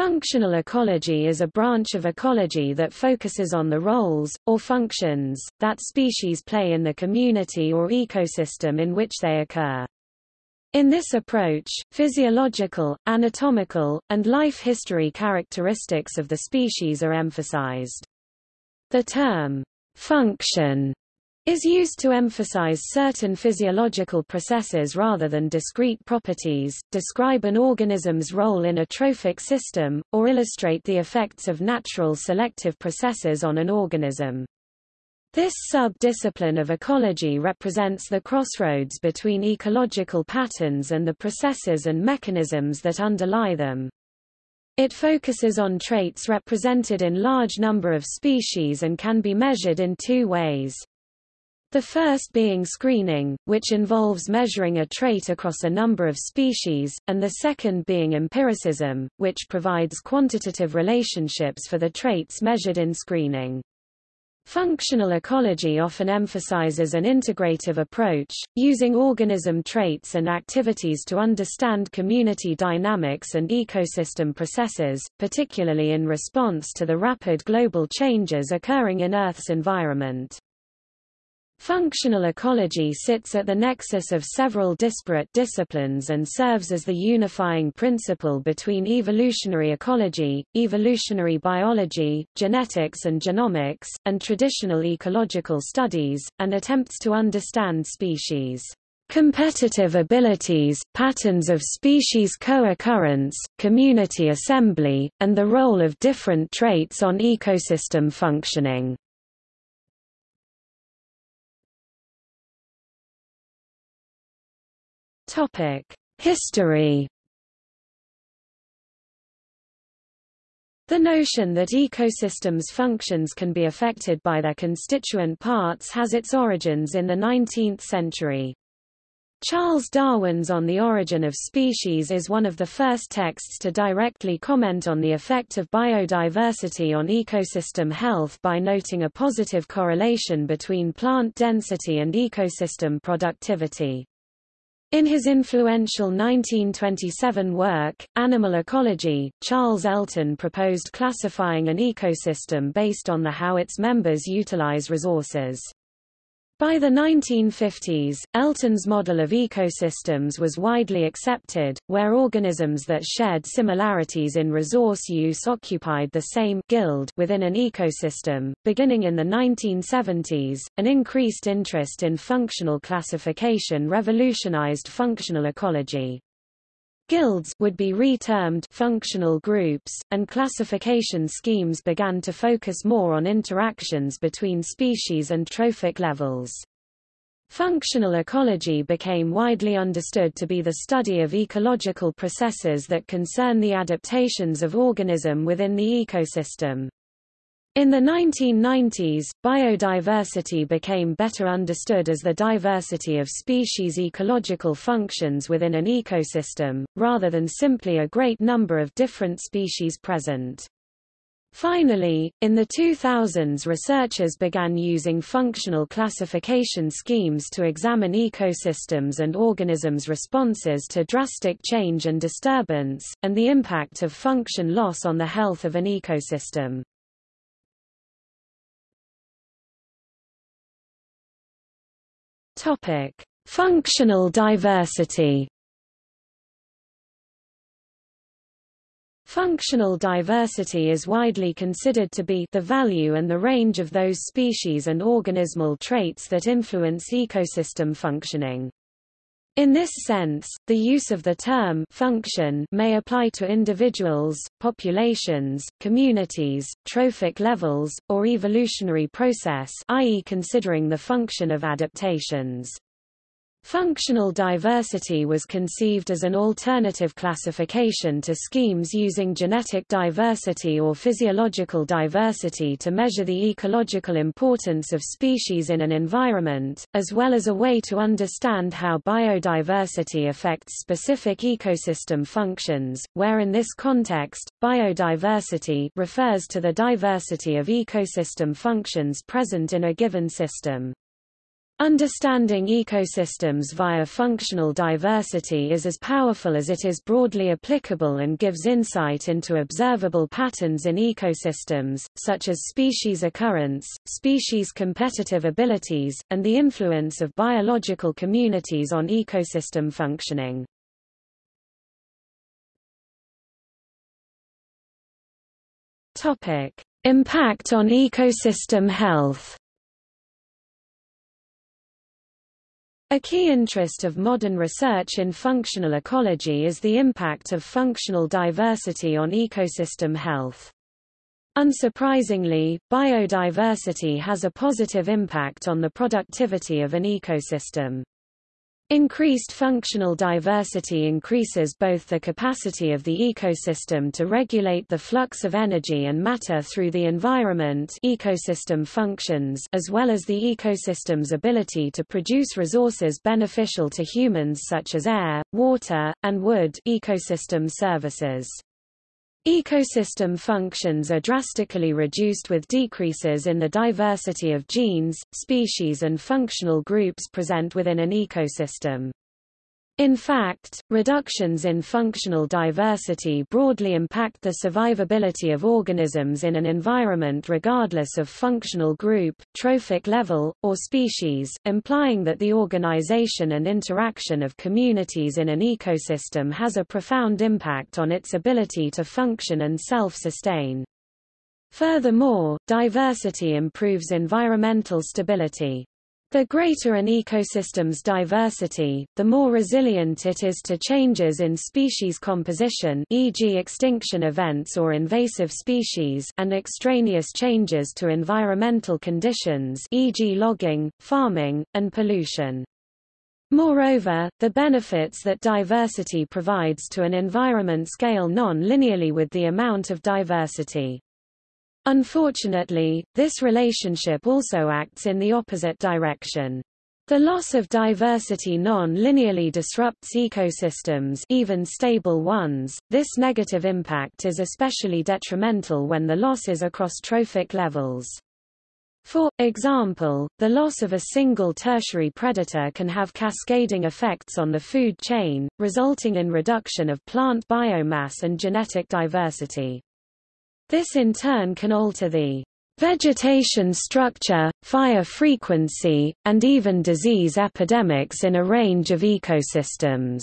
Functional ecology is a branch of ecology that focuses on the roles, or functions, that species play in the community or ecosystem in which they occur. In this approach, physiological, anatomical, and life history characteristics of the species are emphasized. The term, function, is used to emphasize certain physiological processes rather than discrete properties, describe an organism's role in a trophic system, or illustrate the effects of natural selective processes on an organism. This sub-discipline of ecology represents the crossroads between ecological patterns and the processes and mechanisms that underlie them. It focuses on traits represented in large number of species and can be measured in two ways. The first being screening, which involves measuring a trait across a number of species, and the second being empiricism, which provides quantitative relationships for the traits measured in screening. Functional ecology often emphasizes an integrative approach, using organism traits and activities to understand community dynamics and ecosystem processes, particularly in response to the rapid global changes occurring in Earth's environment. Functional ecology sits at the nexus of several disparate disciplines and serves as the unifying principle between evolutionary ecology, evolutionary biology, genetics and genomics, and traditional ecological studies, and attempts to understand species competitive abilities, patterns of species co-occurrence, community assembly, and the role of different traits on ecosystem functioning. History. The notion that ecosystems' functions can be affected by their constituent parts has its origins in the 19th century. Charles Darwin's On the Origin of Species is one of the first texts to directly comment on the effect of biodiversity on ecosystem health by noting a positive correlation between plant density and ecosystem productivity. In his influential 1927 work, Animal Ecology, Charles Elton proposed classifying an ecosystem based on the how its members utilize resources. By the 1950s, Elton's model of ecosystems was widely accepted, where organisms that shared similarities in resource use occupied the same guild within an ecosystem. Beginning in the 1970s, an increased interest in functional classification revolutionized functional ecology. Guilds would be re-termed functional groups, and classification schemes began to focus more on interactions between species and trophic levels. Functional ecology became widely understood to be the study of ecological processes that concern the adaptations of organism within the ecosystem. In the 1990s, biodiversity became better understood as the diversity of species' ecological functions within an ecosystem, rather than simply a great number of different species present. Finally, in the 2000s researchers began using functional classification schemes to examine ecosystems and organisms' responses to drastic change and disturbance, and the impact of function loss on the health of an ecosystem. Topic: Functional diversity. Functional diversity is widely considered to be the value and the range of those species and organismal traits that influence ecosystem functioning. In this sense, the use of the term function may apply to individuals, populations, communities, trophic levels, or evolutionary process i.e. considering the function of adaptations. Functional diversity was conceived as an alternative classification to schemes using genetic diversity or physiological diversity to measure the ecological importance of species in an environment, as well as a way to understand how biodiversity affects specific ecosystem functions, where in this context, biodiversity refers to the diversity of ecosystem functions present in a given system. Understanding ecosystems via functional diversity is as powerful as it is broadly applicable and gives insight into observable patterns in ecosystems, such as species occurrence, species competitive abilities, and the influence of biological communities on ecosystem functioning. Impact on ecosystem health A key interest of modern research in functional ecology is the impact of functional diversity on ecosystem health. Unsurprisingly, biodiversity has a positive impact on the productivity of an ecosystem. Increased functional diversity increases both the capacity of the ecosystem to regulate the flux of energy and matter through the environment ecosystem functions as well as the ecosystem's ability to produce resources beneficial to humans such as air, water, and wood ecosystem services. Ecosystem functions are drastically reduced with decreases in the diversity of genes, species and functional groups present within an ecosystem. In fact, reductions in functional diversity broadly impact the survivability of organisms in an environment regardless of functional group, trophic level, or species, implying that the organization and interaction of communities in an ecosystem has a profound impact on its ability to function and self-sustain. Furthermore, diversity improves environmental stability. The greater an ecosystem's diversity, the more resilient it is to changes in species composition e.g. extinction events or invasive species and extraneous changes to environmental conditions e.g. logging, farming, and pollution. Moreover, the benefits that diversity provides to an environment scale non-linearly with the amount of diversity. Unfortunately, this relationship also acts in the opposite direction. The loss of diversity non-linearly disrupts ecosystems even stable ones. This negative impact is especially detrimental when the loss is across trophic levels. For example, the loss of a single tertiary predator can have cascading effects on the food chain, resulting in reduction of plant biomass and genetic diversity. This in turn can alter the vegetation structure, fire frequency, and even disease epidemics in a range of ecosystems.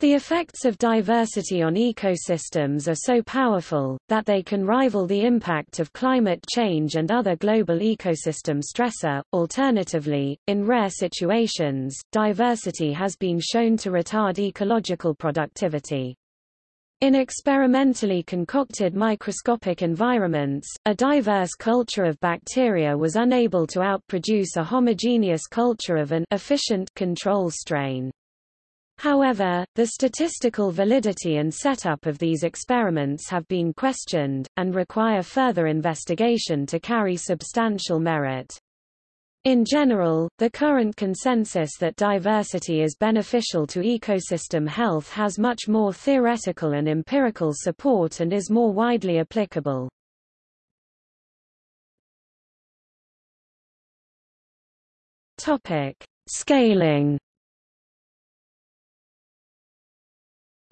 The effects of diversity on ecosystems are so powerful, that they can rival the impact of climate change and other global ecosystem stressor. Alternatively, in rare situations, diversity has been shown to retard ecological productivity. In experimentally concocted microscopic environments, a diverse culture of bacteria was unable to outproduce a homogeneous culture of an efficient control strain. However, the statistical validity and setup of these experiments have been questioned, and require further investigation to carry substantial merit. In general, the current consensus that diversity is beneficial to ecosystem health has much more theoretical and empirical support and is more widely applicable. Topic: Scaling.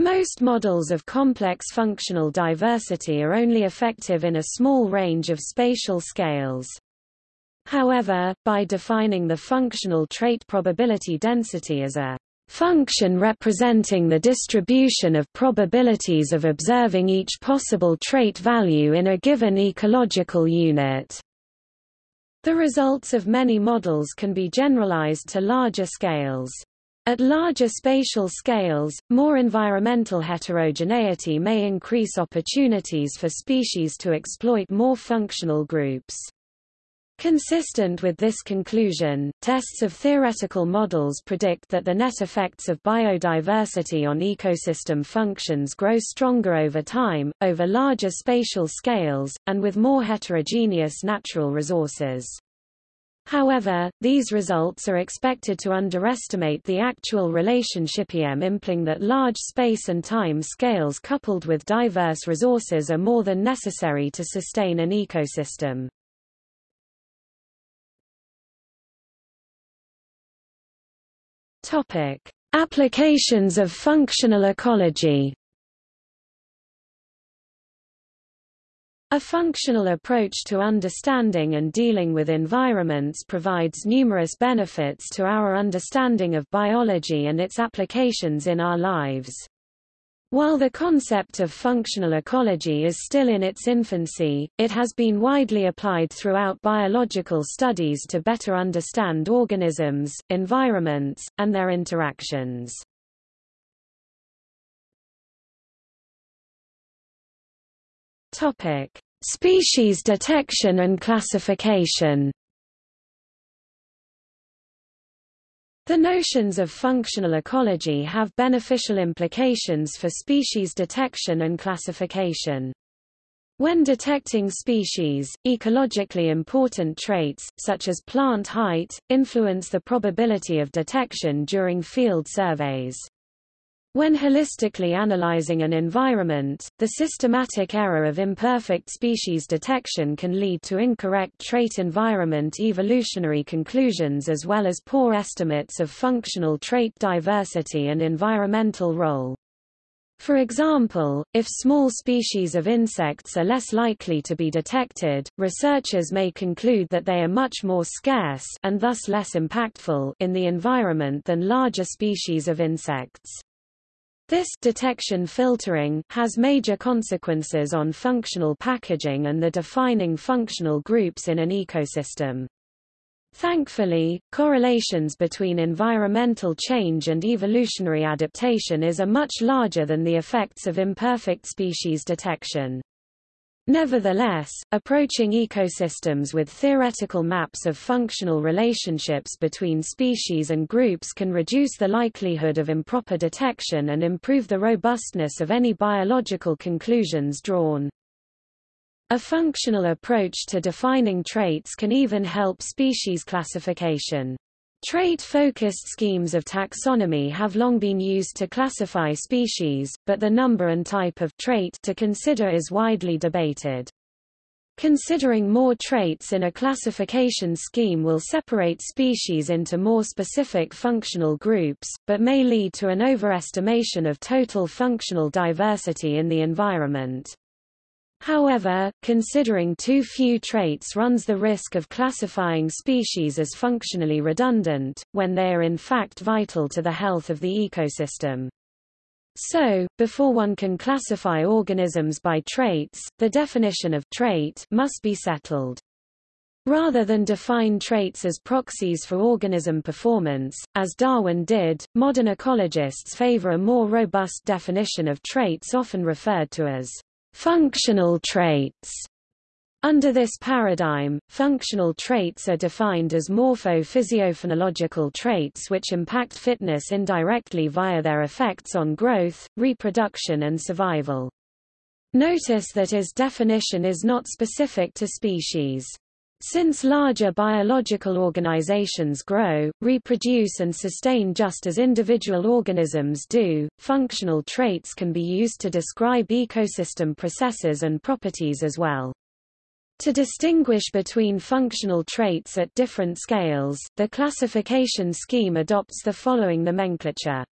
Most models of complex functional diversity are only effective in a small range of spatial scales. However, by defining the functional trait probability density as a function representing the distribution of probabilities of observing each possible trait value in a given ecological unit. The results of many models can be generalized to larger scales. At larger spatial scales, more environmental heterogeneity may increase opportunities for species to exploit more functional groups. Consistent with this conclusion, tests of theoretical models predict that the net effects of biodiversity on ecosystem functions grow stronger over time, over larger spatial scales, and with more heterogeneous natural resources. However, these results are expected to underestimate the actual relationship em implying that large space and time scales coupled with diverse resources are more than necessary to sustain an ecosystem. Topic: Applications of functional ecology. A functional approach to understanding and dealing with environments provides numerous benefits to our understanding of biology and its applications in our lives. While the concept of functional ecology is still in its infancy, it has been widely applied throughout biological studies to better understand organisms, environments, and their interactions. Topic: Species detection and classification. The notions of functional ecology have beneficial implications for species detection and classification. When detecting species, ecologically important traits, such as plant height, influence the probability of detection during field surveys. When holistically analyzing an environment, the systematic error of imperfect species detection can lead to incorrect trait environment evolutionary conclusions as well as poor estimates of functional trait diversity and environmental role. For example, if small species of insects are less likely to be detected, researchers may conclude that they are much more scarce and thus less impactful in the environment than larger species of insects. This detection filtering has major consequences on functional packaging and the defining functional groups in an ecosystem. Thankfully, correlations between environmental change and evolutionary adaptation is a much larger than the effects of imperfect species detection. Nevertheless, approaching ecosystems with theoretical maps of functional relationships between species and groups can reduce the likelihood of improper detection and improve the robustness of any biological conclusions drawn. A functional approach to defining traits can even help species classification. Trait-focused schemes of taxonomy have long been used to classify species, but the number and type of trait to consider is widely debated. Considering more traits in a classification scheme will separate species into more specific functional groups, but may lead to an overestimation of total functional diversity in the environment. However, considering too few traits runs the risk of classifying species as functionally redundant, when they are in fact vital to the health of the ecosystem. So, before one can classify organisms by traits, the definition of trait must be settled. Rather than define traits as proxies for organism performance, as Darwin did, modern ecologists favor a more robust definition of traits often referred to as Functional traits under this paradigm, functional traits are defined as morpho-physiophenological traits which impact fitness indirectly via their effects on growth, reproduction and survival. Notice that his definition is not specific to species. Since larger biological organizations grow, reproduce and sustain just as individual organisms do, functional traits can be used to describe ecosystem processes and properties as well. To distinguish between functional traits at different scales, the classification scheme adopts the following nomenclature.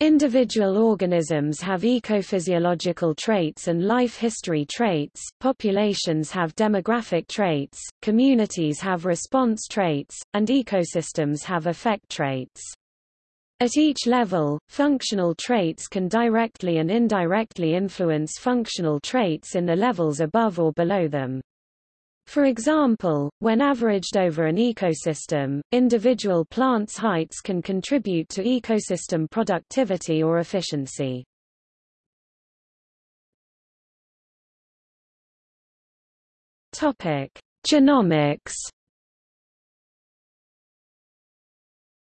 Individual organisms have ecophysiological traits and life history traits, populations have demographic traits, communities have response traits, and ecosystems have effect traits. At each level, functional traits can directly and indirectly influence functional traits in the levels above or below them. For example, when averaged over an ecosystem, individual plants' heights can contribute to ecosystem productivity or efficiency. Topic: Genomics.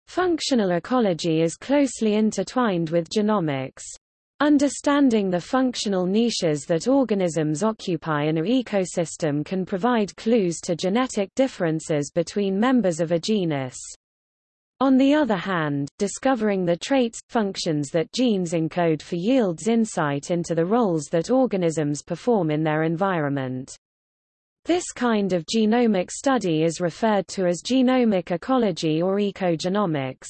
Functional ecology is closely intertwined with genomics. Understanding the functional niches that organisms occupy in an ecosystem can provide clues to genetic differences between members of a genus. On the other hand, discovering the traits, functions that genes encode for yields insight into the roles that organisms perform in their environment. This kind of genomic study is referred to as genomic ecology or ecogenomics.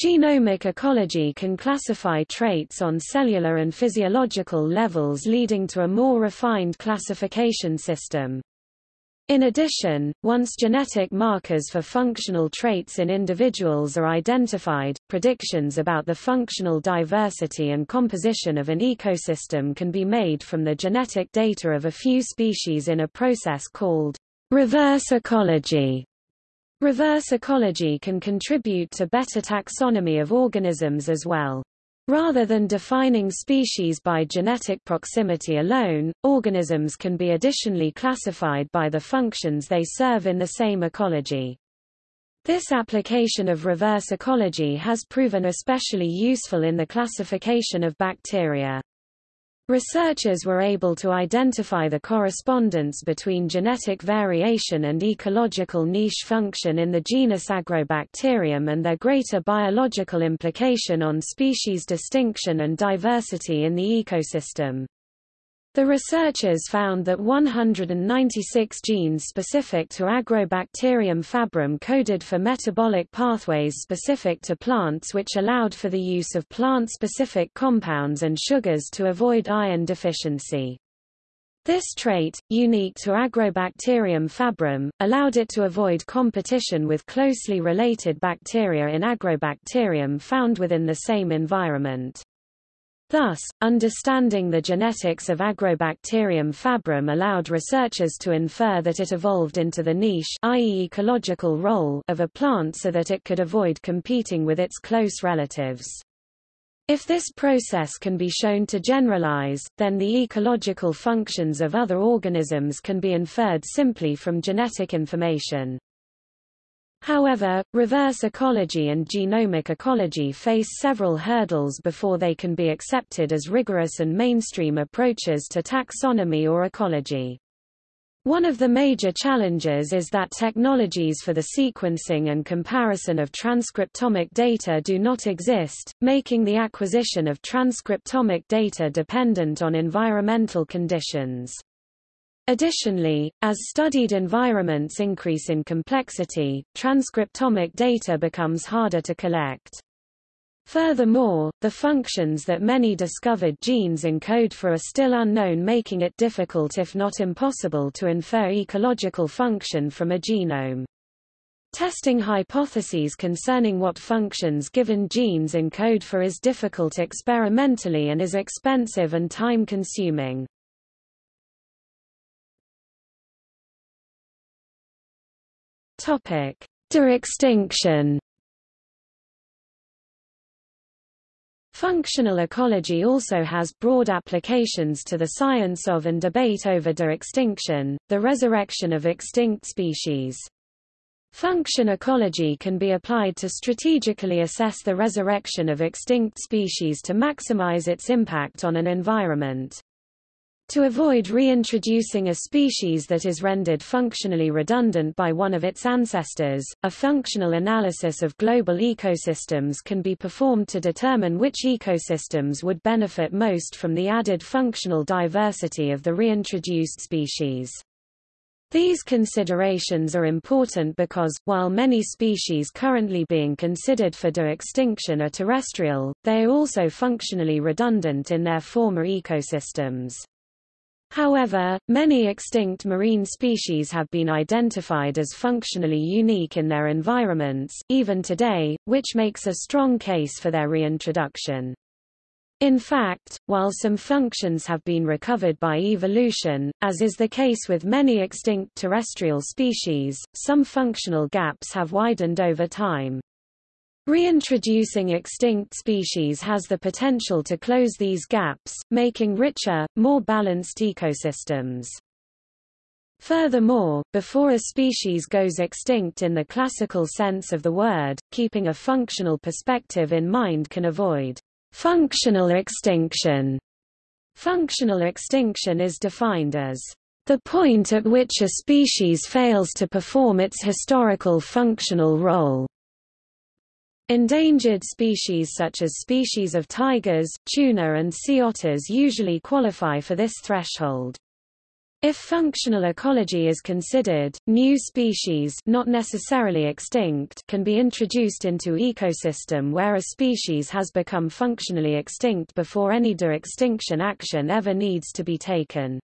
Genomic ecology can classify traits on cellular and physiological levels leading to a more refined classification system. In addition, once genetic markers for functional traits in individuals are identified, predictions about the functional diversity and composition of an ecosystem can be made from the genetic data of a few species in a process called reverse ecology. Reverse ecology can contribute to better taxonomy of organisms as well. Rather than defining species by genetic proximity alone, organisms can be additionally classified by the functions they serve in the same ecology. This application of reverse ecology has proven especially useful in the classification of bacteria. Researchers were able to identify the correspondence between genetic variation and ecological niche function in the genus Agrobacterium and their greater biological implication on species distinction and diversity in the ecosystem. The researchers found that 196 genes specific to Agrobacterium fabrum coded for metabolic pathways specific to plants which allowed for the use of plant-specific compounds and sugars to avoid iron deficiency. This trait, unique to Agrobacterium fabrum, allowed it to avoid competition with closely related bacteria in Agrobacterium found within the same environment. Thus, understanding the genetics of Agrobacterium fabrum allowed researchers to infer that it evolved into the niche i.e. ecological role of a plant so that it could avoid competing with its close relatives. If this process can be shown to generalize, then the ecological functions of other organisms can be inferred simply from genetic information. However, reverse ecology and genomic ecology face several hurdles before they can be accepted as rigorous and mainstream approaches to taxonomy or ecology. One of the major challenges is that technologies for the sequencing and comparison of transcriptomic data do not exist, making the acquisition of transcriptomic data dependent on environmental conditions. Additionally, as studied environments increase in complexity, transcriptomic data becomes harder to collect. Furthermore, the functions that many discovered genes encode for are still unknown making it difficult if not impossible to infer ecological function from a genome. Testing hypotheses concerning what functions given genes encode for is difficult experimentally and is expensive and time-consuming. Topic: De-extinction. Functional ecology also has broad applications to the science of and debate over de-extinction, the resurrection of extinct species. Function ecology can be applied to strategically assess the resurrection of extinct species to maximize its impact on an environment. To avoid reintroducing a species that is rendered functionally redundant by one of its ancestors, a functional analysis of global ecosystems can be performed to determine which ecosystems would benefit most from the added functional diversity of the reintroduced species. These considerations are important because, while many species currently being considered for de-extinction are terrestrial, they are also functionally redundant in their former ecosystems. However, many extinct marine species have been identified as functionally unique in their environments, even today, which makes a strong case for their reintroduction. In fact, while some functions have been recovered by evolution, as is the case with many extinct terrestrial species, some functional gaps have widened over time. Reintroducing extinct species has the potential to close these gaps, making richer, more balanced ecosystems. Furthermore, before a species goes extinct in the classical sense of the word, keeping a functional perspective in mind can avoid functional extinction. Functional extinction is defined as the point at which a species fails to perform its historical functional role. Endangered species such as species of tigers, tuna and sea otters usually qualify for this threshold. If functional ecology is considered, new species not necessarily extinct can be introduced into ecosystem where a species has become functionally extinct before any de-extinction action ever needs to be taken.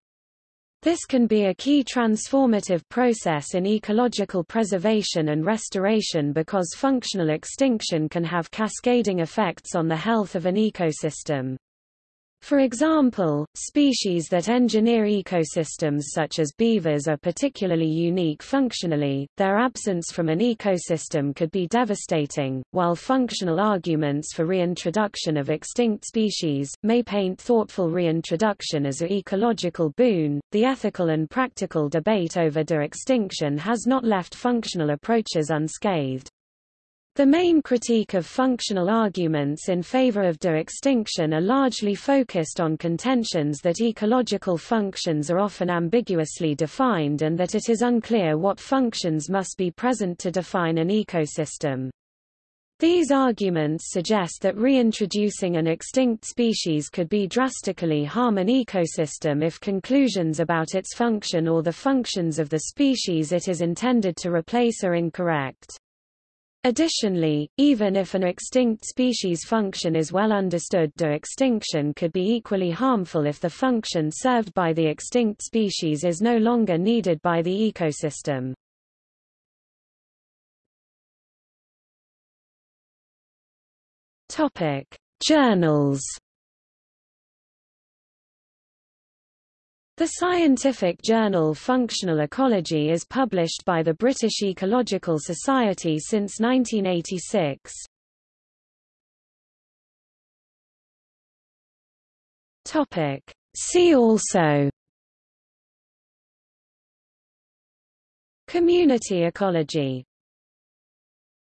This can be a key transformative process in ecological preservation and restoration because functional extinction can have cascading effects on the health of an ecosystem. For example, species that engineer ecosystems such as beavers are particularly unique functionally, their absence from an ecosystem could be devastating, while functional arguments for reintroduction of extinct species, may paint thoughtful reintroduction as a ecological boon. The ethical and practical debate over de-extinction has not left functional approaches unscathed. The main critique of functional arguments in favor of de-extinction are largely focused on contentions that ecological functions are often ambiguously defined and that it is unclear what functions must be present to define an ecosystem. These arguments suggest that reintroducing an extinct species could be drastically harm an ecosystem if conclusions about its function or the functions of the species it is intended to replace are incorrect. Additionally, even if an extinct species function is well understood de-extinction could be equally harmful if the function served by the extinct species is no longer needed by the ecosystem. Journals The scientific journal Functional Ecology is published by the British Ecological Society since 1986. Topic. See also Community ecology